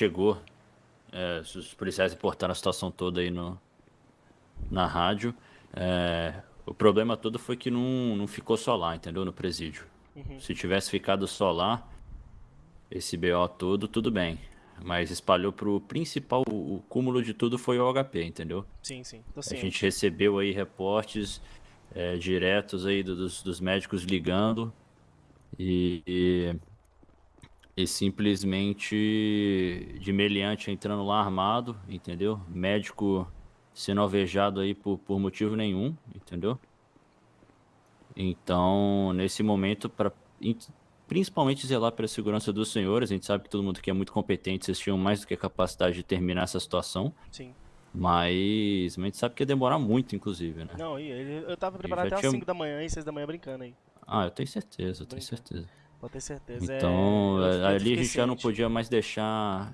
chegou, é, os policiais reportaram a situação toda aí no, na rádio. É, o problema todo foi que não, não ficou só lá, entendeu? No presídio. Uhum. Se tivesse ficado só lá, esse BO todo, tudo bem. Mas espalhou pro principal, o cúmulo de tudo foi o HP, entendeu? Sim, sim. Tô A ciente. gente recebeu aí reportes é, diretos aí do- dos, dos médicos ligando e, e, e simplesmente de meliante entrando lá armado, entendeu? Médico sendo alvejado aí por, por motivo nenhum, entendeu? Então, nesse momento, para principalmente zelar pela segurança dos senhores, a gente sabe que todo mundo aqui é muito competente, vocês tinham mais do que a capacidade de terminar essa situação. Sim. Mas a gente sabe que ia demorar muito, inclusive, né? Não, eu tava preparado até tinha- às 5 da manhã e 6 da manhã brincando aí. Ah, eu tenho certeza, eu tenho Brincando. certeza. Pode ter certeza. é, Então, eu ali a gente já não podia mais deixar